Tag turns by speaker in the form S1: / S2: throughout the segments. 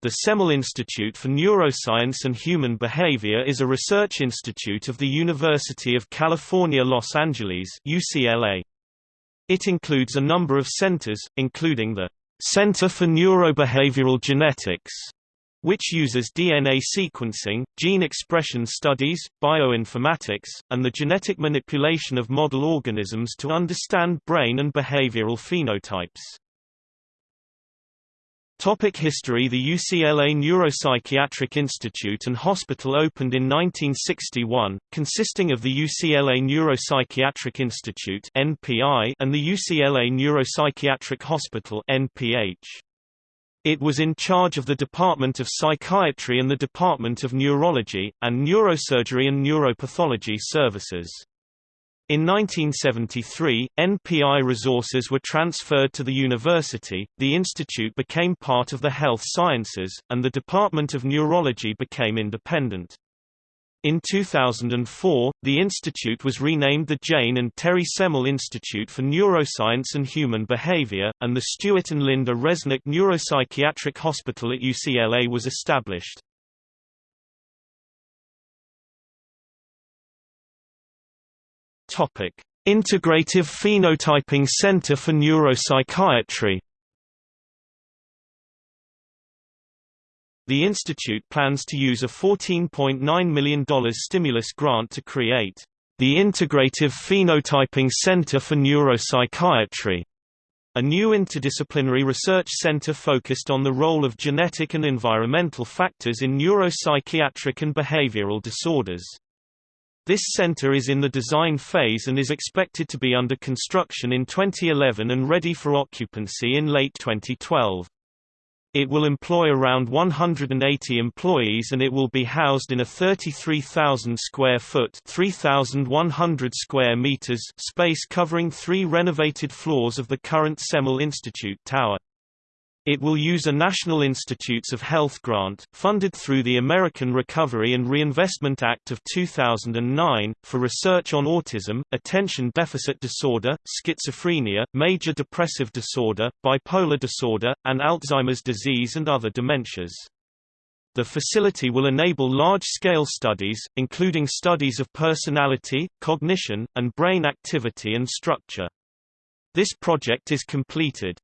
S1: The Semel Institute for Neuroscience and Human Behavior is a research institute of the University of California Los Angeles UCLA. It includes a number of centers, including the Center for Neurobehavioral Genetics, which uses DNA sequencing, gene expression studies, bioinformatics, and the genetic manipulation of model organisms to understand brain and behavioral phenotypes. Topic history The UCLA Neuropsychiatric Institute and Hospital opened in 1961, consisting of the UCLA Neuropsychiatric Institute and the UCLA Neuropsychiatric Hospital. It was in charge of the Department of Psychiatry and the Department of Neurology, and Neurosurgery and Neuropathology services. In 1973, NPI resources were transferred to the university, the institute became part of the health sciences, and the Department of Neurology became independent. In 2004, the institute was renamed the Jane and Terry Semel Institute for Neuroscience and Human Behavior, and the Stuart and Linda Resnick Neuropsychiatric Hospital at UCLA was established. Topic: Integrative Phenotyping Center for Neuropsychiatry. The institute plans to use a $14.9 million stimulus grant to create the Integrative Phenotyping Center for Neuropsychiatry, a new interdisciplinary research center focused on the role of genetic and environmental factors in neuropsychiatric and behavioral disorders. This center is in the design phase and is expected to be under construction in 2011 and ready for occupancy in late 2012. It will employ around 180 employees and it will be housed in a 33,000 square foot 3,100 square meters space covering three renovated floors of the current Semel Institute Tower. It will use a National Institutes of Health grant, funded through the American Recovery and Reinvestment Act of 2009, for research on autism, attention deficit disorder, schizophrenia, major depressive disorder, bipolar disorder, and Alzheimer's disease and other dementias. The facility will enable large-scale studies, including studies of personality, cognition, and brain activity and structure. This project is completed.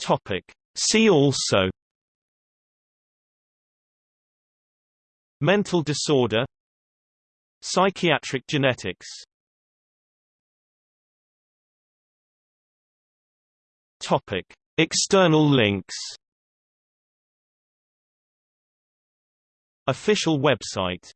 S1: Topic. See also Mental disorder Psychiatric genetics Topic. External links Official website